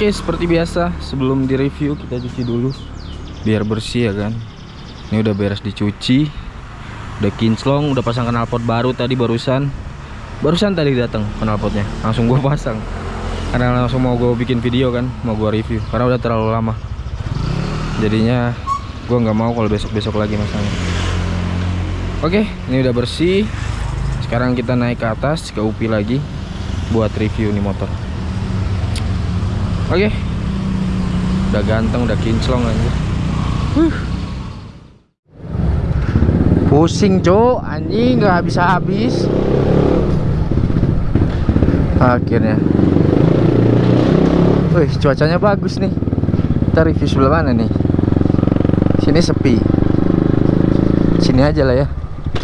Oke seperti biasa sebelum direview kita cuci dulu. Biar bersih ya kan? Ini udah beres dicuci. Udah kinclong udah pasang knalpot baru tadi barusan. Barusan tadi datang knalpotnya. Langsung gua pasang. Karena langsung mau gue bikin video kan? Mau gua review. Karena udah terlalu lama. Jadinya gua nggak mau kalau besok-besok lagi masangnya oke ini udah bersih. Sekarang kita naik ke atas ke UPI lagi buat review nih motor Oke. Udah ganteng, udah kinclong aja. Huh. Pusing, Cok. Anjing nggak habis-habis. Akhirnya. Wih, cuacanya bagus nih. Kita review sebelah mana nih? Sini sepi. Sini aja lah ya.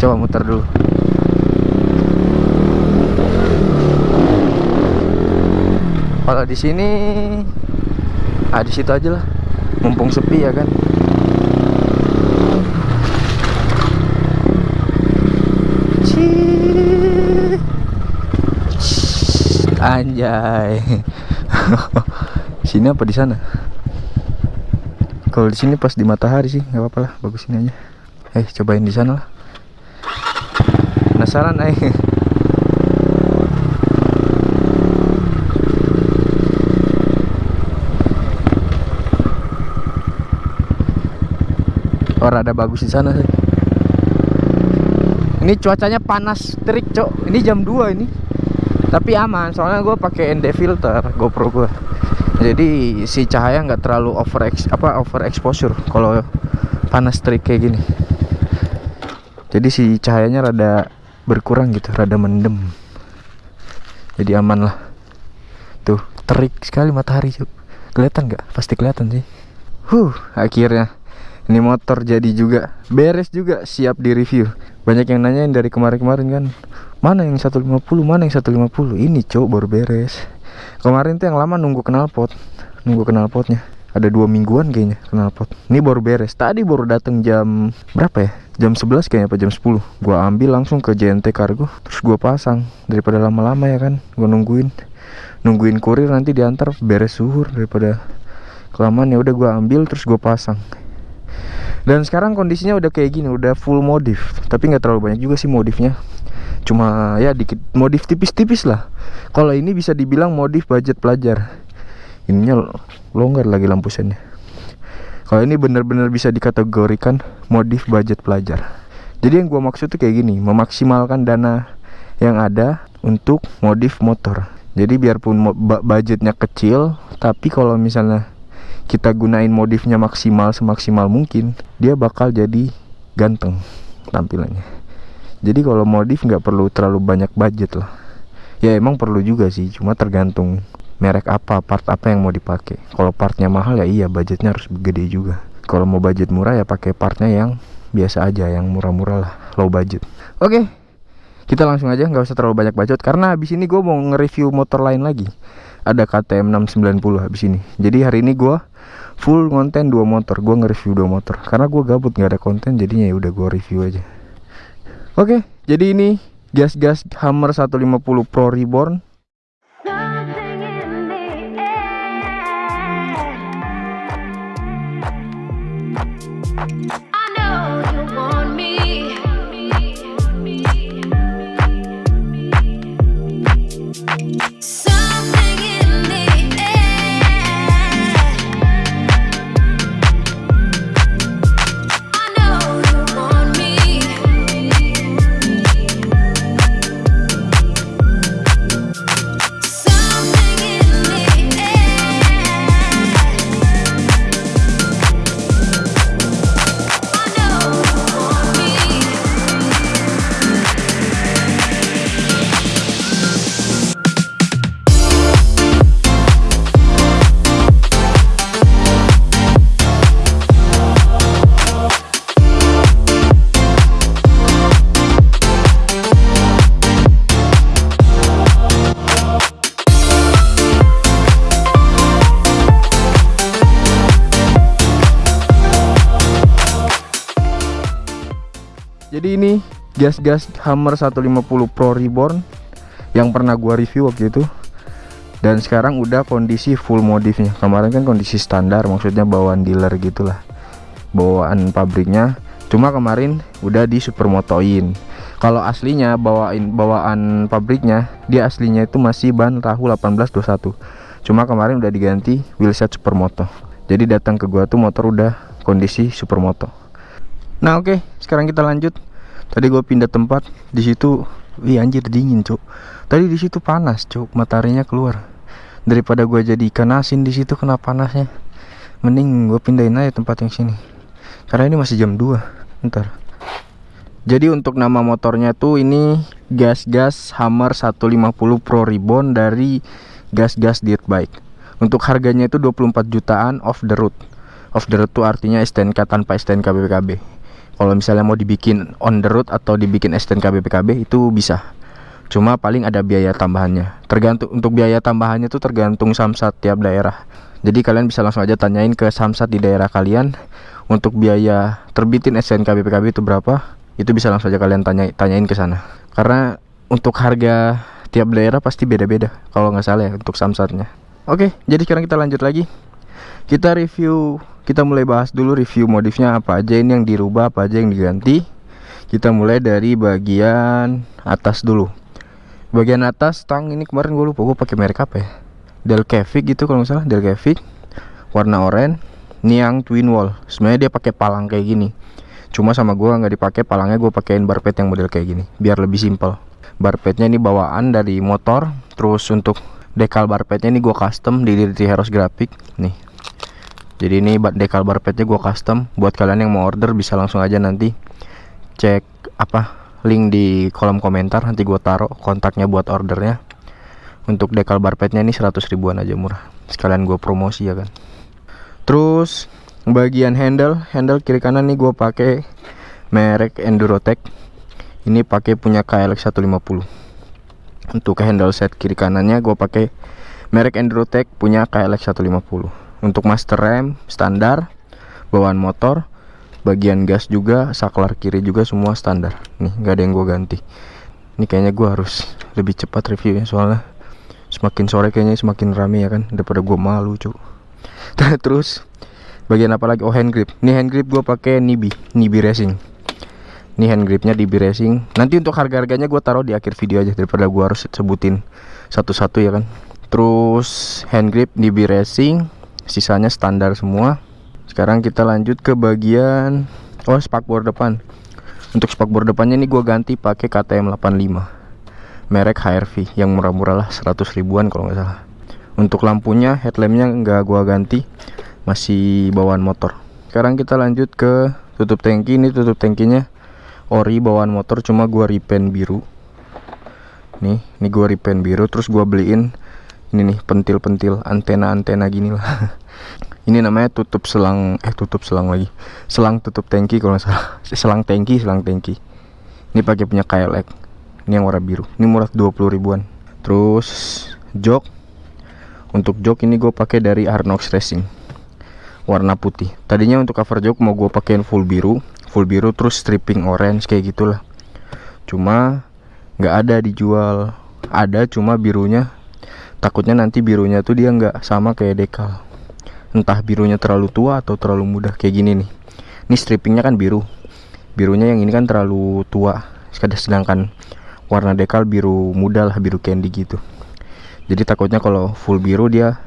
Coba muter dulu. Kalau di sini ah di situ aja lah. Mumpung sepi ya kan. Anjay. Sini apa di sana? Kalau di sini pas di matahari sih nggak apa-apa lah bagus ini aja. Eh cobain di sana lah. Penasaran eh oh rada bagus di sana sih. Ini cuacanya panas terik cok. Ini jam 2 ini. Tapi aman soalnya gue pakai ND filter GoPro gue jadi si cahaya nggak terlalu over apa over exposure kalau panas terik kayak gini. Jadi si cahayanya rada berkurang gitu rada mendem. Jadi aman lah. Tuh terik sekali matahari cok. Kelihatan nggak? Pasti kelihatan sih. Huh akhirnya ini motor jadi juga. Beres juga siap di review banyak yang nanyain dari kemarin-kemarin kan. Mana yang 150 mana yang 150 ini cowok baru beres. Kemarin tuh yang lama nunggu knalpot. Nunggu knalpotnya. Ada dua mingguan kayaknya knalpot. Ini baru beres. Tadi baru datang jam berapa ya? Jam 11 kayaknya apa jam 10 gua ambil langsung ke JNT Cargo terus gua pasang. Daripada lama-lama ya kan gua nungguin. Nungguin kurir nanti diantar beres suhur daripada kelamaan. Ya udah gua ambil terus gua pasang dan sekarang kondisinya udah kayak gini udah full modif. Tapi nggak terlalu banyak juga sih modifnya. Cuma ya dikit modif tipis-tipis lah. Kalau ini bisa dibilang modif budget pelajar. Ininya longgar lagi lampu sennya. Kalau ini benar-benar bisa dikategorikan modif budget pelajar. Jadi yang gua maksud tuh kayak gini memaksimalkan dana yang ada untuk modif motor. Jadi biarpun budgetnya kecil tapi kalau misalnya kita gunain modifnya maksimal semaksimal mungkin dia bakal jadi ganteng tampilannya. Jadi kalau modif nggak perlu terlalu banyak budget lah. Ya emang perlu juga sih cuma tergantung merek apa part apa yang mau dipakai kalau partnya mahal ya iya budgetnya harus gede juga. Kalau mau budget murah ya pakai partnya yang biasa aja yang murah-murah lah low budget. Oke kita langsung aja nggak usah terlalu banyak budget karena habis ini gue mau nge-review motor lain lagi ada KTM 690 habis ini. Jadi hari ini gue full konten dua motor. Gue nge-review dua motor. Karena gue gabut nggak ada konten jadinya ya udah gue review aja. Oke jadi ini gas-gas Hammer 150 Pro Reborn gas-gas Hammer 150 Pro Reborn yang pernah gua review waktu itu. Dan sekarang udah kondisi full modifnya. Kemarin kan kondisi standar maksudnya bawaan dealer gitulah. Bawaan pabriknya. Cuma kemarin udah di supermotoin kalau aslinya bawain bawaan pabriknya dia aslinya itu masih ban tahu 1821 cuma kemarin udah diganti wheelset supermoto. Jadi datang ke gua tuh motor udah kondisi supermoto. Nah oke. Okay, sekarang kita lanjut tadi gua pindah tempat di situ wih anjir dingin cuk. Tadi di situ panas cuk mataharinya keluar. Daripada gua jadi ikan asin di situ kena panasnya. Mending gue pindahin aja tempat yang sini. Karena ini masih jam 2 ntar. Jadi untuk nama motornya tuh ini gas-gas Hammer 150 Pro Ribbon dari gas-gas dirt bike. Untuk harganya itu 24 jutaan off the road. Off the road tuh artinya STNK tanpa STNK BPKB kalau misalnya mau dibikin on the road atau dibikin STNK BPKB itu bisa. Cuma paling ada biaya tambahannya. Tergantung untuk biaya tambahannya tuh tergantung samsat tiap daerah. Jadi kalian bisa langsung aja tanyain ke samsat di daerah kalian. Untuk biaya terbitin STNK BPKB itu berapa itu bisa langsung aja kalian tanya tanyain ke sana. Karena untuk harga tiap daerah pasti beda-beda kalau nggak salah ya untuk samsatnya. Oke jadi sekarang kita lanjut lagi kita review kita mulai bahas dulu review modifnya apa aja. Ini yang dirubah apa aja yang diganti. Kita mulai dari bagian atas dulu. Bagian atas tang ini kemarin gue lupa gue pakai merek apa ya? Delcavic gitu kalau nggak salah Delcavic warna oranye Niang twin wall. Sebenarnya dia pakai palang kayak gini. Cuma sama gue nggak dipakai palangnya gue pakein bar pet yang model kayak gini biar lebih simpel. Bar petnya ini bawaan dari motor terus untuk dekal bar petnya ini gue custom di di Heroes Graphic. Nih jadi ini dekal bar petnya gue custom. Buat kalian yang mau order bisa langsung aja nanti cek apa link di kolom komentar. Nanti gue taruh kontaknya buat ordernya. Untuk dekal bar petnya ini 100 ribuan aja murah. Sekalian gue promosi ya kan. Terus bagian handle. Handle kiri kanan nih gue pakai merek Endurotech. Ini pakai punya KLX 150 untuk handle set kiri kanannya gue pakai merek Endurotech punya KLX 150 untuk master rem standar bawaan motor bagian gas juga saklar kiri juga semua standar. Nih nggak ada yang gue ganti. Ini kayaknya gue harus lebih cepat reviewnya soalnya semakin sore kayaknya semakin rame ya kan daripada gue malu cuy terus bagian apa lagi? Oh hand grip. Ini hand grip gue pakai Nibi Nibi Racing. Ini hand gripnya Nibi Racing. Nanti untuk harga harganya gue taruh di akhir video aja daripada gue harus sebutin satu-satu ya kan. Terus hand grip Nibi Racing sisanya standar semua. Sekarang kita lanjut ke bagian oh spakbor depan. Untuk spakbor depannya ini gue ganti pakai KTM 85 merek HRV yang murah-murah lah 100 ribuan kalau nggak salah. Untuk lampunya headlampnya nggak gua ganti masih bawaan motor. Sekarang kita lanjut ke tutup tangki. Ini tutup tangkinya ori bawaan motor cuma gua repaint biru. Nih ini gua repaint biru terus gua beliin ini nih pentil-pentil antena-antena gini lah. Ini namanya tutup selang eh tutup selang lagi. Selang tutup tangki kalau salah. Selang tangki selang tangki. Ini pakai punya KLX ini yang warna biru. Ini murah 20 ribuan. Terus jok. Untuk jok ini gue pakai dari Arnox Racing. Warna putih. Tadinya untuk cover jok mau gue pakein full biru. Full biru terus stripping orange kayak gitulah. Cuma nggak ada dijual. Ada cuma birunya takutnya nanti birunya tuh dia nggak sama kayak dekal. Entah birunya terlalu tua atau terlalu muda kayak gini nih. Ini strippingnya kan biru. Birunya yang ini kan terlalu tua. Sedangkan warna dekal biru muda lah biru candy gitu. Jadi takutnya kalau full biru dia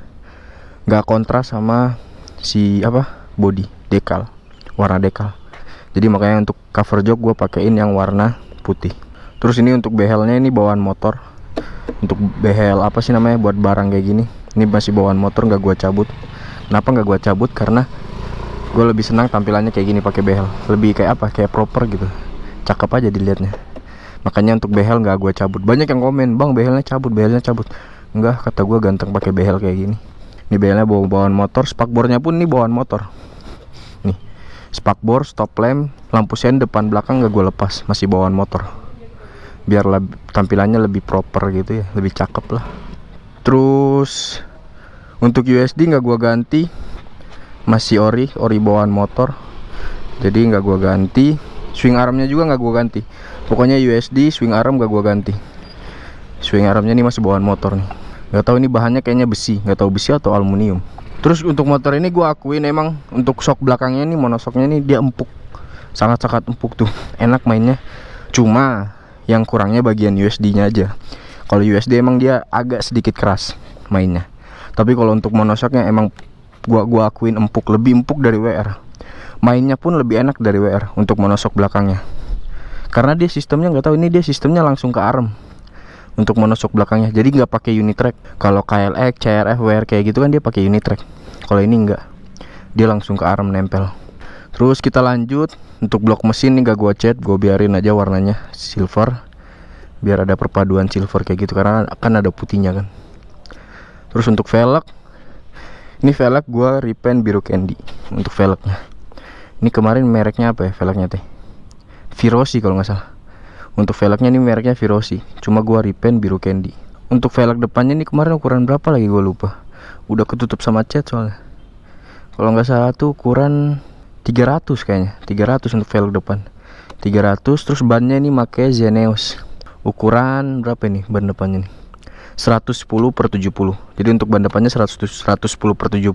nggak kontras sama si apa body dekal warna dekal. Jadi makanya untuk cover jok gue pakein yang warna putih. Terus ini untuk behelnya ini bawaan motor untuk behel apa sih namanya buat barang kayak gini. Ini masih bawaan motor nggak gue cabut. Kenapa nggak gue cabut? Karena gue lebih senang tampilannya kayak gini pakai behel. Lebih kayak apa? Kayak proper gitu. Cakep aja dilihatnya. Makanya untuk behel nggak gue cabut. Banyak yang komen bang behelnya cabut behelnya cabut. Enggak kata gue ganteng pakai behel kayak gini. Ini belnya bawa bawaan motor spakbornya pun ini bawaan motor. Nih spakbor stop lamp lampu sen depan belakang gak gue lepas. Masih bawaan motor biar tampilannya lebih proper gitu ya lebih cakep lah. Terus untuk USD nggak gue ganti. Masih ori ori bawaan motor. Jadi nggak gue ganti. Swing armnya juga nggak gue ganti. Pokoknya USD swing arm gak gue ganti. Swing armnya ini masih bawaan motor nih. Nggak tahu ini bahannya kayaknya besi nggak tahu besi atau aluminium. Terus untuk motor ini gue akuin emang untuk shock belakangnya ini monosoknya ini dia empuk. Sangat-sangat empuk tuh enak mainnya. Cuma yang kurangnya bagian USD nya aja. Kalau USD emang dia agak sedikit keras mainnya. Tapi kalau untuk monosoknya emang gua gua akuin empuk lebih empuk dari WR mainnya pun lebih enak dari WR untuk monosok belakangnya. Karena dia sistemnya nggak tahu ini dia sistemnya langsung ke arm untuk monosok belakangnya. Jadi nggak pakai unit track kalau KLX, CRF, WR kayak gitu kan dia pakai unit track kalau ini enggak dia langsung ke arm nempel. Terus kita lanjut untuk blok mesin nih gak gua cat gua biarin aja warnanya silver. Biar ada perpaduan silver kayak gitu karena akan ada putihnya kan. Terus untuk velg ini velg gua repaint biru candy untuk velgnya. Ini kemarin mereknya apa ya velgnya teh? Virosi kalau nggak salah. Untuk velgnya ini mereknya Virosi cuma gua repaint biru candy. Untuk velg depannya ini kemarin ukuran berapa lagi gua lupa. Udah ketutup sama cat soalnya. Kalau nggak salah tuh ukuran 300 kayaknya. 300 untuk velg depan. 300 terus bannya ini pakai Zeneos ukuran berapa ini ban depannya nih? 110 per 70 jadi untuk ban depannya 100, 110 per 70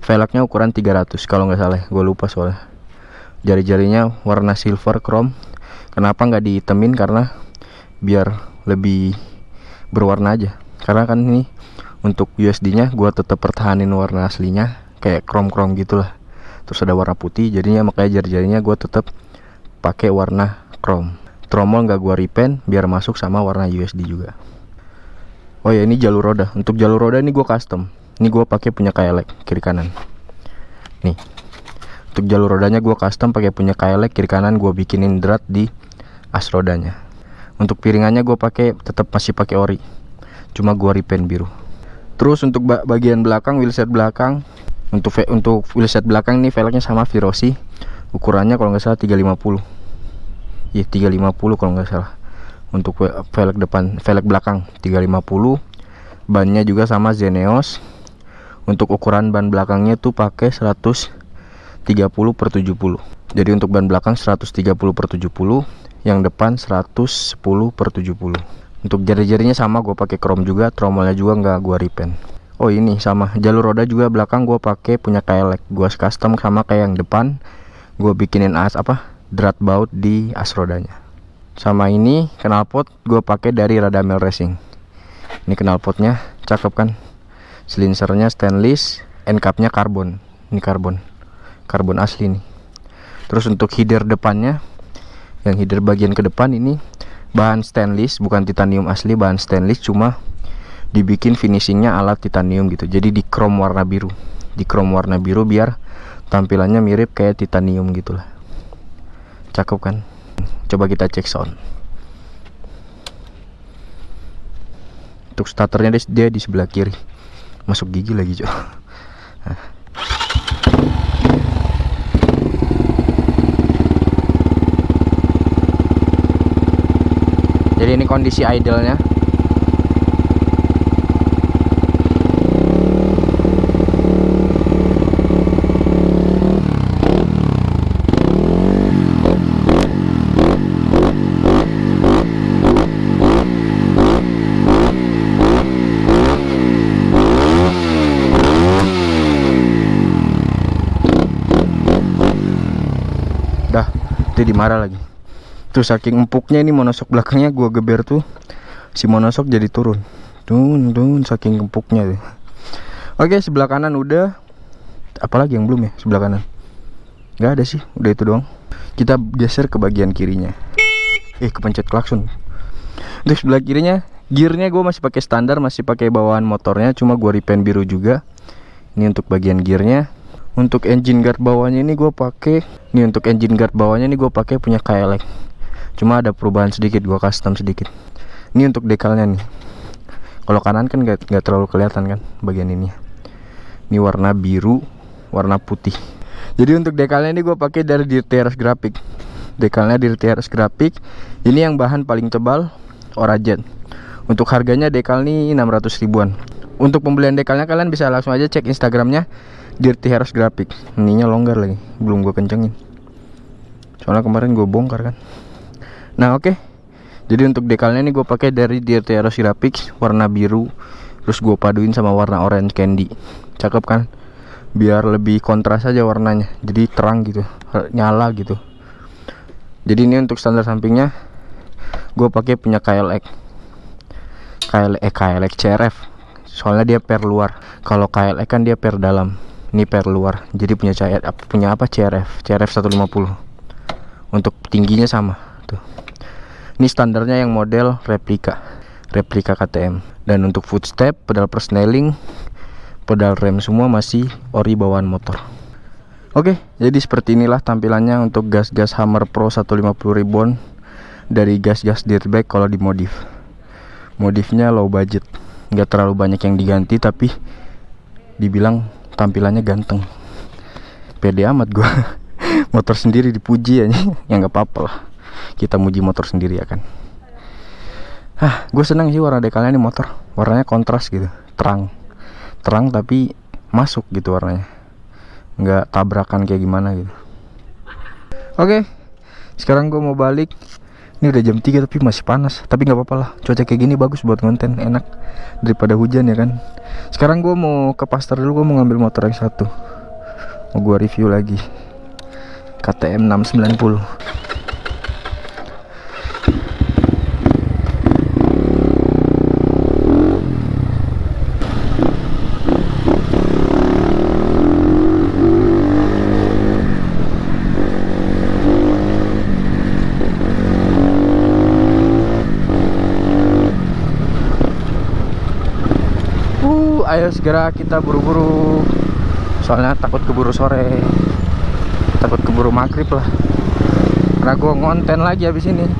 velgnya ukuran 300 kalau nggak salah gue lupa soalnya. Jari-jarinya warna silver chrome. Kenapa nggak dihitemin karena biar lebih berwarna aja. Karena kan ini untuk USD nya gue tetap pertahanin warna aslinya kayak chrome chrome gitulah terus ada warna putih jadinya makanya jari-jarinya gue tetap pakai warna chrome. Tromol nggak gue repaint biar masuk sama warna USD juga. Oh ya ini jalur roda. Untuk jalur roda ini gue custom. Ini gue pakai punya kailek kiri kanan. Nih. Untuk jalur rodanya gue custom pakai punya kailek kiri kanan gue bikinin drat di as rodanya. Untuk piringannya gue pakai tetap masih pakai ori. Cuma gue repaint biru. Terus untuk bagian belakang wheelset belakang untuk untuk wheelset belakang ini velgnya sama Virosi ukurannya kalau nggak salah 350 ya 350 kalau nggak salah. Untuk velg depan velg belakang 350 bannya juga sama Zeneos. Untuk ukuran ban belakangnya tuh pakai 130 per 70 jadi untuk ban belakang 130 per 70 yang depan 110 per 70 untuk jari-jarinya sama gue pakai chrome juga tromolnya juga nggak gue repaint Oh ini sama. Jalur roda juga belakang gue pakai punya kailek gue custom sama kayak yang depan. Gue bikinin as apa drat baut di as rodanya. Sama ini knalpot gue pakai dari Radamel Racing. Ini knalpotnya cakep kan? Silinsernya stainless end capnya karbon. Ini karbon. Karbon asli nih. Terus untuk header depannya yang header bagian ke depan ini bahan stainless bukan titanium asli bahan stainless cuma dibikin finishingnya alat titanium gitu. Jadi di chrome warna biru. Di chrome warna biru biar tampilannya mirip kayak titanium gitulah. Cakep kan? Coba kita cek sound. Untuk starternya dia di sebelah kiri. Masuk gigi lagi cok jadi ini kondisi idle-nya itu dimarah lagi. Terus saking empuknya ini monosok belakangnya gua geber tuh si monosok jadi turun. Tun tun saking empuknya tuh. Oke sebelah kanan udah. Apalagi yang belum ya sebelah kanan? Nggak ada sih udah itu doang. Kita geser ke bagian kirinya. Eh kepencet klakson. Untuk sebelah kirinya gearnya gue masih pakai standar masih pakai bawaan motornya cuma gue repaint biru juga. Ini untuk bagian gearnya untuk engine guard bawahnya ini gue pakai nih untuk engine guard bawahnya ini gue pakai punya KLX cuma ada perubahan sedikit gue custom sedikit. Ini untuk dekalnya nih. Kalau kanan kan gak, terlalu kelihatan kan bagian ini ini warna biru warna putih. Jadi untuk dekalnya ini gue pakai dari Dirty Graphic. Dekalnya Dirty Graphic. Ini yang bahan paling tebal Orajet untuk harganya dekal nih 600 ribuan. Untuk pembelian dekalnya kalian bisa langsung aja cek instagramnya Dirty Heroes Graphic ininya longgar lagi belum gue kencengin. Soalnya kemarin gue bongkar kan. Nah oke. Okay. jadi untuk dekalnya ini gue pakai dari Dirtiero Sirapix warna biru terus gue paduin sama warna orange candy. Cakep kan? Biar lebih kontras aja warnanya. Jadi terang gitu nyala gitu. Jadi ini untuk standar sampingnya gue pakai punya KLX KLX eh, KLX CRF soalnya dia per luar. Kalau KLX kan dia per dalam ini per luar. Jadi punya CRF punya apa? CRF CRF 150 untuk tingginya sama tuh. Ini standarnya yang model replika replika KTM dan untuk footstep pedal persneling pedal rem semua masih ori bawaan motor. Oke jadi seperti inilah tampilannya untuk gas-gas Hammer Pro 150 ribuan dari gas-gas dirtbag kalau dimodif modifnya low budget. Nggak terlalu banyak yang diganti tapi dibilang tampilannya ganteng. Pede amat gua. Motor sendiri dipuji aja. Ya nggak apa-apa lah. Kita muji motor sendiri ya kan. Ah gue seneng sih warna dekalnya ini motor. Warnanya kontras gitu. Terang. Terang tapi masuk gitu warnanya. Nggak tabrakan kayak gimana gitu. Oke sekarang gue mau balik ini udah jam 3 tapi masih panas. Tapi nggak apa-apa lah cuaca kayak gini bagus buat konten enak daripada hujan ya kan? Sekarang gue mau ke pasar dulu gue mau ngambil motor yang satu. Mau gue review lagi. KTM 690 ayo segera kita buru-buru. Soalnya takut keburu sore. Takut keburu maghrib lah. Karena gue ngonten lagi habis ini.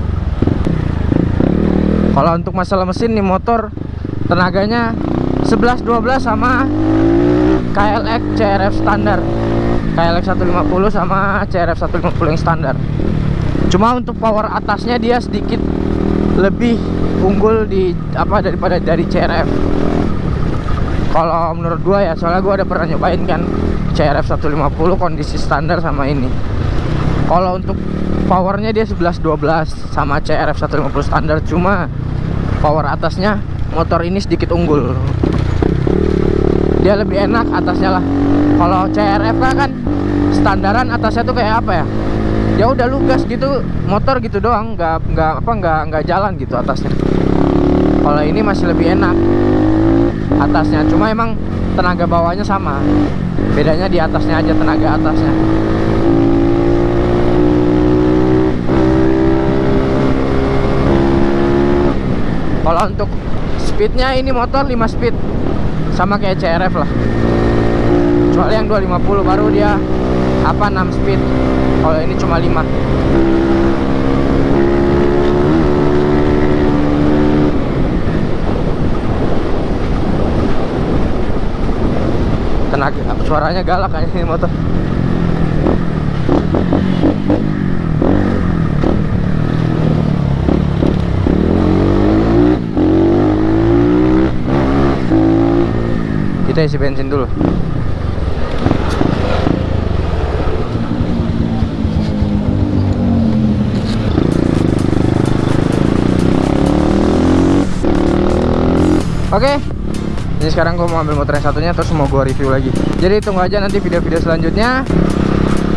Kalau untuk masalah mesin nih motor tenaganya 11-12 sama KLX CRF standar. KLX 150 sama CRF 150 yang standar. Cuma untuk power atasnya dia sedikit lebih unggul di apa daripada dari CRF kalau menurut gua ya soalnya gua ada pernah nyobain kan CRF 150 kondisi standar sama ini. Kalau untuk powernya dia 11-12 sama CRF 150 standar cuma power atasnya motor ini sedikit unggul. Dia lebih enak atasnya lah. Kalau CRF kan standaran atasnya tuh kayak apa ya? Ya udah lugas gitu motor gitu doang nggak nggak apa nggak nggak jalan gitu atasnya. Kalau ini masih lebih enak atasnya. Cuma emang tenaga bawahnya sama. Bedanya di atasnya aja tenaga atasnya. Kalau untuk speednya ini motor 5 speed. Sama kayak CRF lah. Kecuali yang 250 baru dia apa 6 speed. Kalau ini cuma 5 tenaga suaranya galak kayak ini motor. Kita isi bensin dulu. Oke, okay, ini sekarang gue mau ambil motor yang satunya terus mau gue review lagi. Jadi tunggu aja nanti video-video selanjutnya.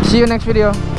See you next video